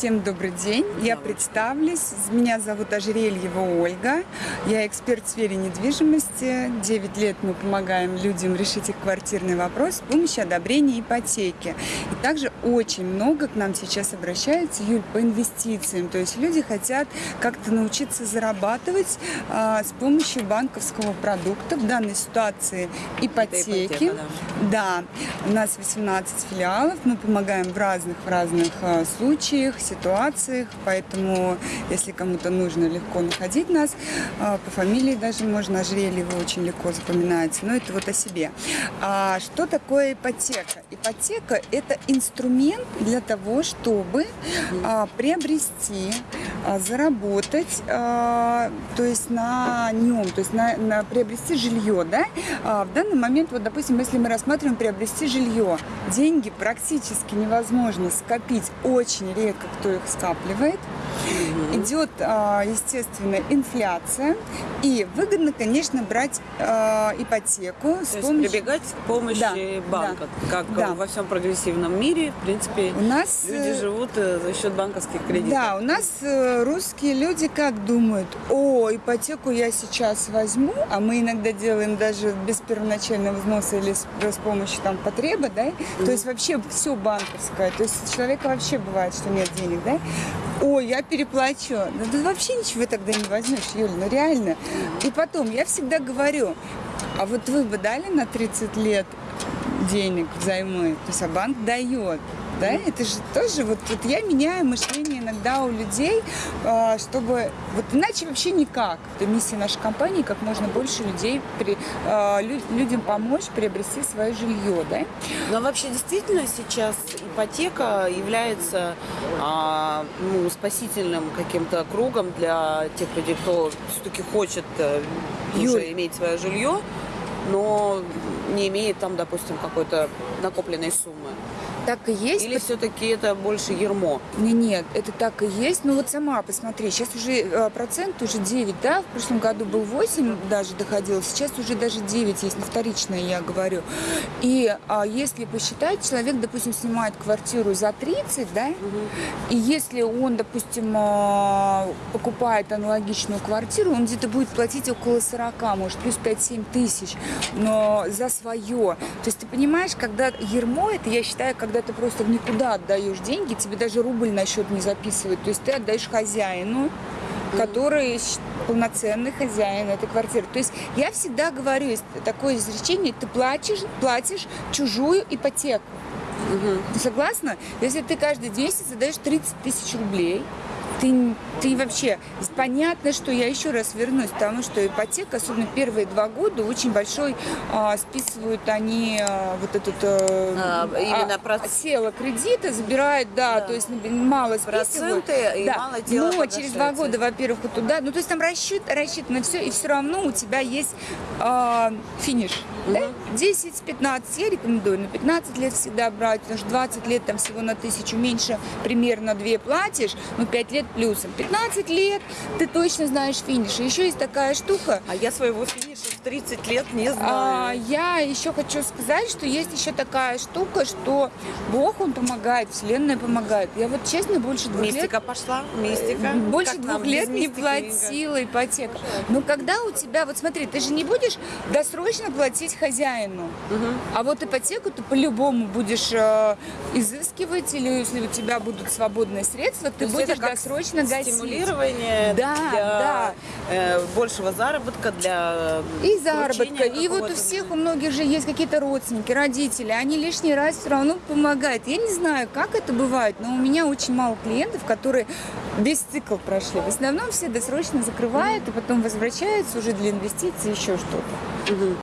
Всем добрый день. Я представлюсь. Меня зовут Ожерельева Ольга. Я эксперт в сфере недвижимости. 9 лет мы помогаем людям решить их квартирный вопрос с помощью одобрения ипотеки. И также очень много к нам сейчас обращаются, Юль, по инвестициям. То есть люди хотят как-то научиться зарабатывать а, с помощью банковского продукта. В данной ситуации ипотеки. ипотека, да. У нас 18 филиалов. Мы помогаем в разных, в разных а, случаях ситуациях, поэтому, если кому-то нужно легко находить нас, а, по фамилии даже можно, Ожерельева очень легко запоминается, но это вот о себе. А что такое ипотека? Ипотека – это инструмент для того, чтобы а, приобрести, заработать, то есть на нем, то есть на, на приобрести жилье, да? В данный момент, вот, допустим, если мы рассматриваем приобрести жилье, деньги практически невозможно скопить, очень редко кто их скапливает. Идет, а, естественно, инфляция. И выгодно, конечно, брать а, ипотеку. То есть прибегать к помощи Да, банка. да, Как да. во всем прогрессивном мире, в принципе, У нас, люди э, живут э, за счет банковских кредитов. Да, у нас э, русские люди как думают, о, ипотеку я сейчас возьму, а мы иногда делаем даже без первоначального взноса или с, с помощью там потреба, да, то есть вообще все банковское, то есть у человека вообще бывает, что нет денег, да, ой, я переплачу, да ты вообще ничего тогда не возьмешь, Юля, ну реально. И потом, я всегда говорю, а вот вы бы дали на 30 лет денег взаймы, то есть а банк дает. Да, это же тоже, вот, вот я меняю мышление иногда у людей, а, чтобы, вот иначе вообще никак. Это миссия нашей компании, как можно больше людей, при, а, лю- людям помочь приобрести свое жилье, да. Но вообще действительно сейчас ипотека является а, ну, спасительным каким-то кругом для тех людей, кто все-таки хочет э, Юль. уже иметь свое жилье, но не имеет там, допустим, какой-то накопленной суммы. Так и есть. Или все-таки это больше ермо? Не, нет, это так и есть. Ну вот сама посмотри, сейчас уже э, процент уже 9, да, в прошлом году был 8 даже доходил, сейчас уже даже 9 есть, на вторичное я говорю. И а, если посчитать, человек, допустим, снимает квартиру за 30, да, и если он, допустим, а, покупает аналогичную квартиру, он где-то будет платить около 40, может, плюс 5-7 тысяч, но за свое. То есть ты понимаешь, когда ермо, это я считаю, когда ты просто в никуда отдаешь деньги, тебе даже рубль на счет не записывают. То есть ты отдаешь хозяину, который полноценный хозяин этой квартиры. То есть я всегда говорю, есть такое изречение, ты платишь, платишь чужую ипотеку. Ты согласна? Если ты каждый месяц отдаешь 30 тысяч рублей, ты, ты вообще... Понятно, что я еще раз вернусь, потому что ипотека, особенно первые два года, очень большой а, списывают они а, вот этот... э, А, именно а, проц- тело кредита забирают, да, Да. то есть мало списывают. Проценты и да. мало тела Но через два года, во-первых, вот туда, ну то есть там рассчит, рассчитано все, и все равно у тебя есть а, финиш. Да? 10-15 я рекомендую, на 15 лет всегда брать, потому что 20 лет там всего на тысячу меньше, примерно 2 платишь, ну 5 лет плюсом. 15 лет ты точно знаешь финиш. Еще есть такая штука, А я своего финиша 30 лет не а, знаю. я еще хочу сказать, что есть еще такая штука, что Бог, Он помогает, Вселенная помогает. Я вот честно больше двух лет Мистика пошла, мистика. больше Как двух лет не платила ипотеку. Но когда у тебя, вот смотри, ты же не будешь досрочно платить хозяину, а вот ипотеку ты по-любому будешь э, изыскивать, или если у тебя будут свободные средства, ты будешь досрочно гасить. Стимулирование Да, для да. э, большего заработка, для И заработка. получения И вот у всех, у многих же есть какие-то родственники, родители, они лишний раз все равно помогают. Я не знаю, как это бывает, но у меня очень мало клиентов, которые весь цикл прошли. В основном все досрочно закрывают и потом возвращаются уже для инвестиций, еще что-то.